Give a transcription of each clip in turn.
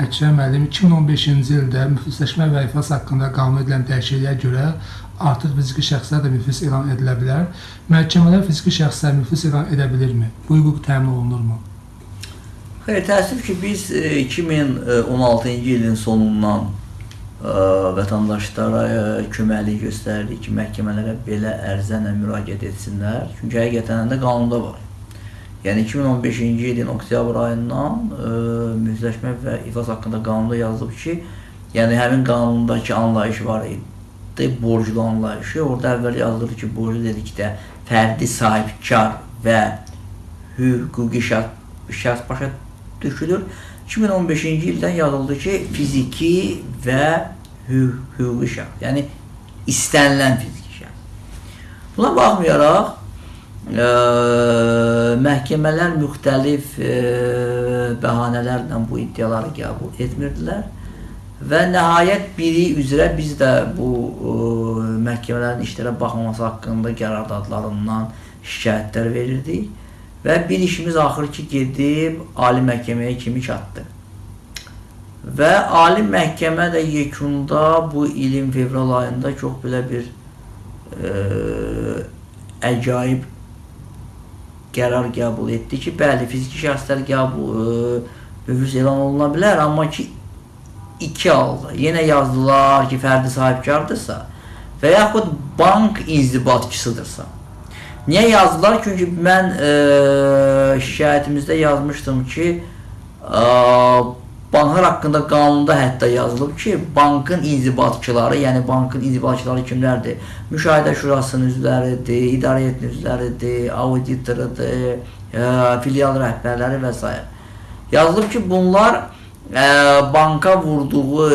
Əkrəm müəllim 2015-ci ildə müflisləşmə və iflas haqqında qanun edilən dəyişikliyə görə artıq fiziki şəxslər də müflis elan edilə bilər. Məhkəmələr fiziki şəxslər müflis elan edə bilirmi? Bu hüquq təmin olunurmu? Xeyr, təəssüf ki, biz e, 2016-cı ilin sonundan ə, vətəndaşlara ə, köməklik göstərdik ki, məhkəmələrə belə ərzənlə müraciət etsinlər. Çünki həqiqətən də qanunda var. Yəni 2015-ci ilin oktyabr ayından ə, müflisləşmə və iflas haqqında qanunda yazılıb ki, yəni həmin qanundakı anlayış var idi, borclu anlayışı. Orada əvvəl yazılır ki, borclu dedikdə fərdi sahibkar və hüquqi şəxs, şəxs başa düşülür. 2015-ci ildən yazıldı ki, fiziki və hü hüquqi şəxs, yəni istənilən fiziki şəxs. Buna baxmayaraq, ə, məhkəmələr müxtəlif ə, bəhanələrlə bu iddiaları qəbul etmirdilər və nəhayət biri üzrə biz də bu ə, məhkəmələrin işlərə baxmaması haqqında qərardadlarından şikayətlər verirdik və bir işimiz axır ki gedib ali məhkəməyə kimi çatdı. Və ali məhkəmə də yekunda bu ilin fevral ayında çox belə bir ə, əcaib qərar qəbul etdi ki, bəli, fiziki şəxslər qəbul müflis elan oluna bilər, amma ki iki halda. Yenə yazdılar ki, fərdi sahibkardırsa və yaxud bank inzibatçısıdırsa. Niyə yazdılar? Çünki mən e, şikayətimizdə yazmışdım ki, e, banklar haqqında qanunda hətta yazılıb ki, bankın inzibatçıları, yəni bankın inzibatçıları kimlərdir? Müşahidə şurasının üzvləridir, idarə heyətinin üzvləridir, auditorudur, e, filial rəhbərləri və s. Yazılıb ki, bunlar ə, banka vurduğu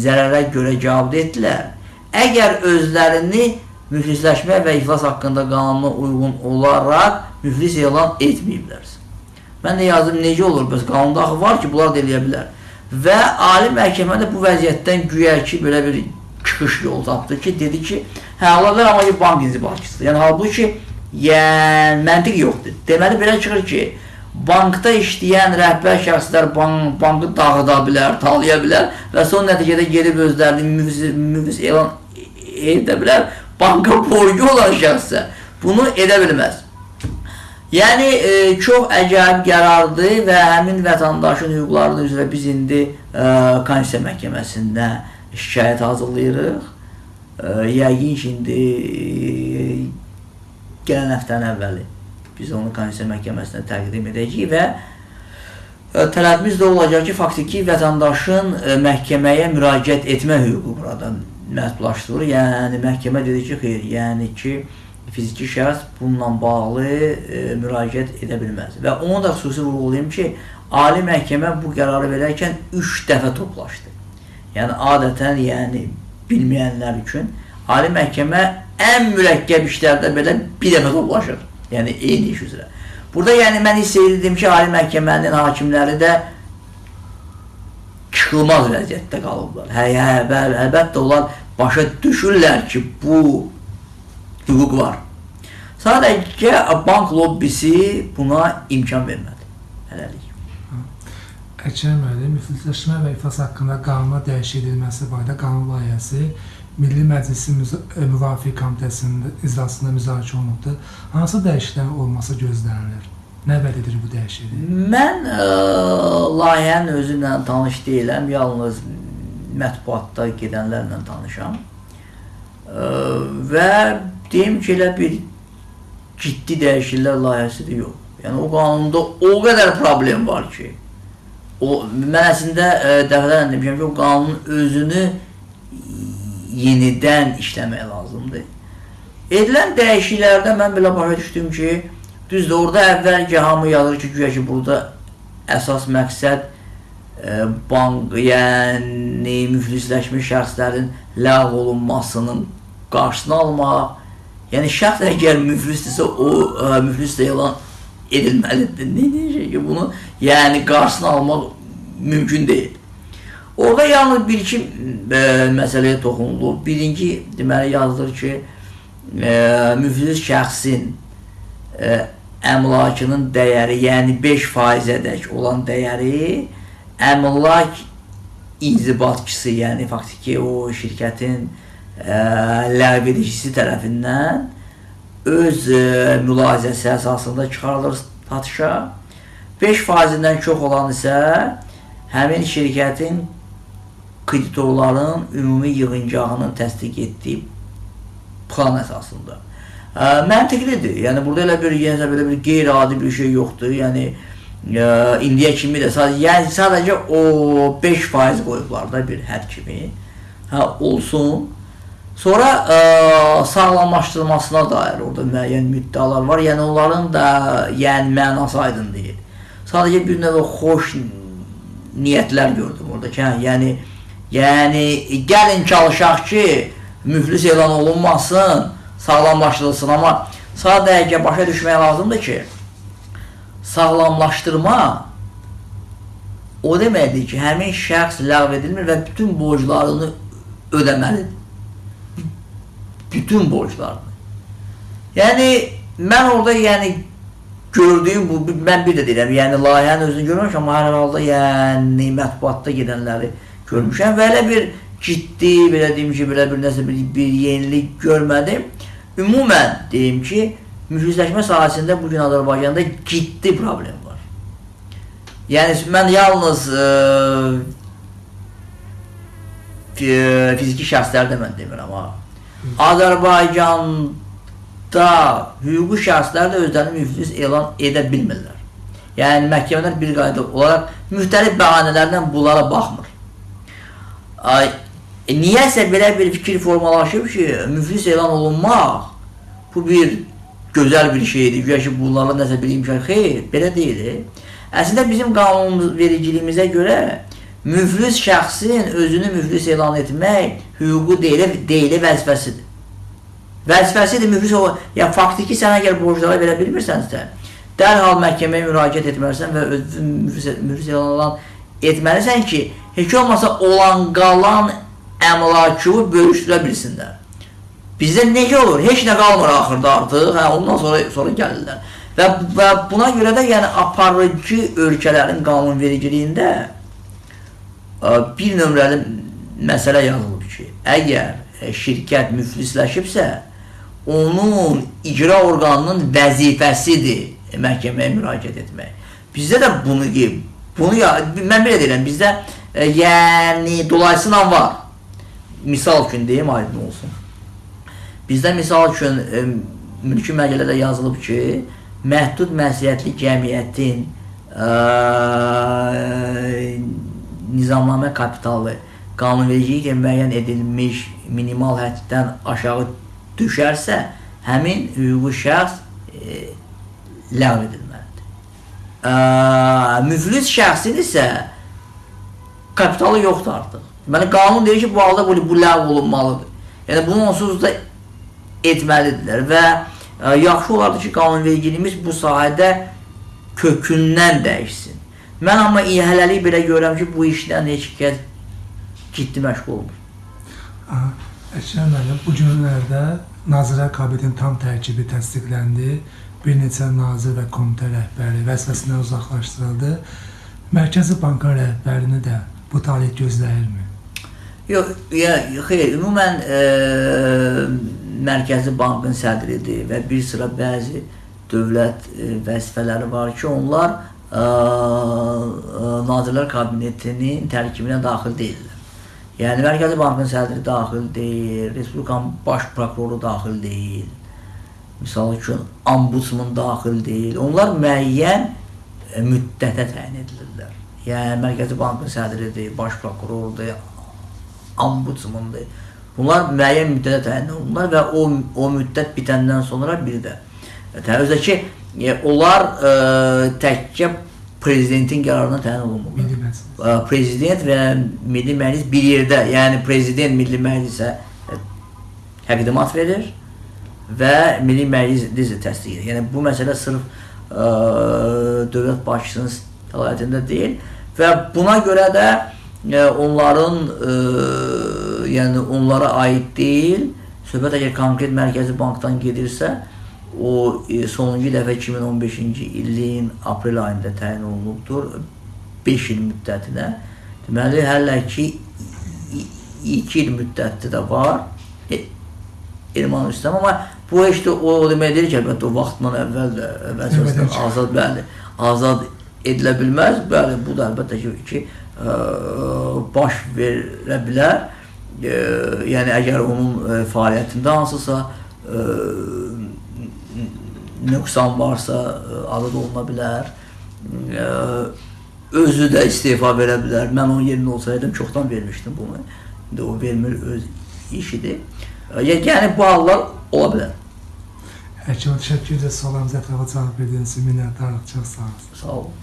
zərərə görə cavab etdilər. Əgər özlərini müflisləşmə və iflas haqqında qanuna uyğun olaraq müflis elan etməyiblərsə. Mən də yazdım, necə olur, bəs qanunda axı var ki, bunlar da eləyə bilər. Və ali məhkəmə də bu vəziyyətdən güya ki, belə bir çıxış yolu tapdı ki, dedi ki, hə, ola bilər, amma ki, bank inzibatçısıdır. Yəni, halbuki, yəni, məntiq yoxdur. Deməli, belə çıxır ki, bankda işləyən rəhbər şəxslər bank, bankı dağıda bilər, talaya bilər və son nəticədə gedib özlərini müfis, müfis elan edə bilər. Banka borcu olan şəxsə bunu edə bilməz. Yəni e, çox əcaib qərardır və həmin vətəndaşın hüquqları üzrə biz indi e, Konstitusiya məhkəməsində şikayət hazırlayırıq. E, yəqin ki, indi e, gələn həftənin əvvəli biz onu Konstitusiya məhkəməsinə təqdim edəcəyik və e, tələbimiz də olacaq ki, faktiki vətəndaşın e, məhkəməyə müraciət etmə hüququ buradan məhdudlaşdırılır. Yəni məhkəmə dedi ki, xeyr, yəni ki, fiziki şəxs bununla bağlı e, müraciət edə bilməz. Və onu da xüsusi vurğulayım ki, ali məhkəmə bu qərarı verərkən 3 dəfə toplaşdı. Yəni adətən, yəni bilməyənlər üçün ali məhkəmə ən mürəkkəb işlərdə belə bir dəfə toplaşır. Yəni eyni iş üzrə. Burada yəni mən hiss edirdim ki, ali məhkəmənin hakimləri də çıxılmaz vəziyyətdə qalıblar. Hə, hə, bəli, əlbəttə onlar başa düşürlər ki, bu hüquq var. Sadəcə bank lobbisi buna imkan vermədi. Hələlik. Əkrəm müəllim, müflisləşmə və iflas haqqında qanuna dəyişik edilməsi barədə qanun layihəsi Milli Məclisin e, Müvafiq Komitəsinin iclasında müzakirə olunubdur. Hansı dəyişikliklərin olması gözlənilir? Nə vəd edir bu dəyişiklik? Mən ə, layihənin özü ilə tanış deyiləm, yalnız mətbuatda gedənlərlə tanışam. Ə, və deyim ki, elə bir ciddi dəyişikliklər layihəsi də yox. Yəni o qanunda o qədər problem var ki, o mən əslində e, dəfələrlə demişəm ki, o qanunun özünü yenidən işləmək lazımdır. Edilən dəyişikliklərdə mən belə başa düşdüm ki, düzdür, orada əvvəlcə hamı yazır ki, güya ki, burada əsas məqsəd e, bank, yəni müflisləşmiş şəxslərin ləğv olunmasının qarşısını almaq, Yəni şəxs əgər müflisdirsə o ə, e, müflis elan edilməlidir. Nə deyəcək ki, bunu yəni qarşısını almaq mümkün deyil. Orada yalnız bir-iki e, məsələyə toxunulub. Birinci deməli yazılır ki, e, müflis şəxsin e, əmlakının dəyəri, yəni 5%-ədək olan dəyəri əmlak inzibatçısı, yəni faktiki o şirkətin ə, ləğv edicisi tərəfindən öz ə, mülahizəsi əsasında çıxarılır satışa. 5 faizindən çox olan isə həmin şirkətin kreditorların ümumi yığıncağının təsdiq etdiyi plan əsasında. Ə, məntiqlidir. Yəni burada elə bir yəni belə bir qeyri-adi bir şey yoxdur. Yəni ə, indiyə kimi də sadəcə yəni sadəcə o 5% qoyublar da bir hədd kimi. Hə olsun. Sonra ə, sağlamlaşdırılmasına dair orada müəyyən müddəalar var. Yəni onların da yəni mənası aydın deyil. Sadəcə bir növ xoş niyyətlər gördüm orada ki, hə, yəni yəni gəlin çalışaq ki, müflis elan olunmasın, sağlamlaşdırılsın, amma sadəcə başa düşmək lazımdır ki, sağlamlaşdırma o deməkdir ki, həmin şəxs ləğv edilmir və bütün borclarını ödəməlidir. Bütün borclarını. Yəni, mən orada yəni gördüyüm bu, mən bir də deyirəm, yəni layihənin özünü görməmişəm, amma hər halda yəni mətbuatda gedənləri görmüşəm və elə bir ciddi, belə deyim ki, belə bir nəsə bir, bir yenilik görmədim. Ümumən deyim ki, müflisləşmə sahəsində bu gün Azərbaycanda ciddi problem var. Yəni mən yalnız ə, fiziki şəxslərdə mən demirəm ha. Azərbaycanda hüquqi şəxslər də özlərini müflis elan edə bilmirlər. Yəni məhkəmələr bir qayda olaraq müxtəlif bəhanələrlə bunlara baxmır. Ay, e, niyəsə belə bir fikir formalaşıb ki, müflis elan olunmaq bu bir gözəl bir şeydir. Güya ki, bunlarla nəsə bir imkan. Xeyr, belə deyil. Əslində bizim qanun vericiliyimizə görə müflis şəxsin özünü müflis elan etmək hüququ deyil, deyil vəzifəsidir. Vəzifəsidir müflis o, ya faktiki sən əgər borclara verə bilmirsənsə, dərhal məhkəməyə müraciət etməlisən və özünü müflis, müflis elan etməlisən ki, heç olmasa olan qalan əmlakı bölüşdürə bilsinlər. Bizdə necə olur? Heç nə qalmır axırda artıq, hə, ondan sonra sonra gəlirlər. Və, və buna görə də yəni aparıcı ölkələrin qanunvericiliyində bir nömrəli məsələ yazılıb ki, əgər şirkət müflisləşibsə, onun icra orqanının vəzifəsidir məhkəməyə müraciət etmək. Bizdə də bunu bunu ya mən belə deyirəm, bizdə e, yəni dolayısıyla var. Misal üçün deyim, aydın olsun. Bizdə misal üçün e, mülki məcəllədə yazılıb ki, məhdud məsuliyyətli cəmiyyətin e, nizamnamə kapitalı qanunvericiliklə müəyyən edilmiş minimal həddən aşağı düşərsə, həmin hüquqi şəxs e, ləğv edilməlidir. Ə, müflis şəxsin isə kapitalı yoxdur artıq. Deməli, qanun deyir ki, bu halda bu, bu ləğv olunmalıdır. Yəni, bunu onsuz da etməlidirlər və e, yaxşı olardı ki, qanunvericiliyimiz bu sahədə kökündən dəyişsin. Mən amma hələlik belə görürəm ki, bu işdən heç kəs ciddi məşğul olmur. Əkrəm müəllim, bu günlərdə Nazirlər Kabinetinin tam tərkibi təsdiqləndi. Bir neçə nazir və komitə rəhbəri vəzifəsindən uzaqlaşdırıldı. Mərkəzi Bankın rəhbərini də bu talih gözləyirmi? Yox, ya, xeyr, ümumən e, Mərkəzi Bankın sədridir və bir sıra bəzi dövlət e, vəzifələri var ki, onlar Nazirlər Kabinetinin tərkibinə daxil deyillər. Yəni Mərkəzi Bankın sədri daxil deyil, Respublikanın baş prokuroru daxil deyil. Misal üçün ombudsman daxil deyil. Onlar müəyyən e, müddətə təyin edilirlər. Yəni Mərkəzi Bankın sədridir, baş prokurordur, ombudsmandır. Bunlar müəyyən müddətə təyin olunurlar və o o müddət bitəndən sonra bir də Təbii ki, e, onlar ə, e, təkcə prezidentin qərarına təyin olunmurlar. Prezident və Milli Məclis bir yerdə, yəni prezident Milli Məclisə e, təqdimat verir və Milli Məclis təsdiq edir. Yəni bu məsələ sırf ə, dövlət başçısının səlahiyyətində deyil və buna görə də ə, onların ə, yəni onlara aid deyil. Söhbət əgər konkret mərkəzi bankdan gedirsə, o e, sonuncu dəfə 2015-ci ilin aprel ayında təyin olunubdur. 5 il müddətinə. Deməli, hələ ki 2 il müddəti də var. E, Erməni üstəm, amma bu heç də o, o demək deyil ki, əlbəttə o vaxtdan əvvəl də vəzifəsindən azad, bəli, azad edilə bilməz. Bəli, bu da əlbəttə ki, ki ə, baş verə bilər. Ə, yəni əgər onun ə, fəaliyyətində hansısa ə, nöqsan varsa ə, azad oluna bilər. Ə, özü də istefa verə bilər. Mən onun yerində olsaydım çoxdan vermişdim bunu. İndi o vermir öz işidir. Ə, Yəni bu hallar ola bilər. Həkim, təşəkkür edirəm suallarımıza ətraflı cavab verdiyiniz üçün minnətdarıq. Çox sağ olun. Sağ olun.